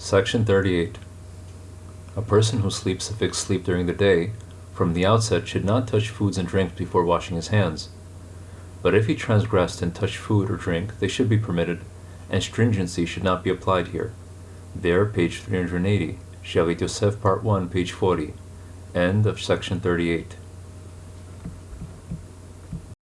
Section 38. A person who sleeps a fixed sleep during the day, from the outset should not touch foods and drinks before washing his hands. But if he transgressed and touched food or drink, they should be permitted, and stringency should not be applied here. There, page 380, Shalit Yosef, part 1, page 40. End of section 38.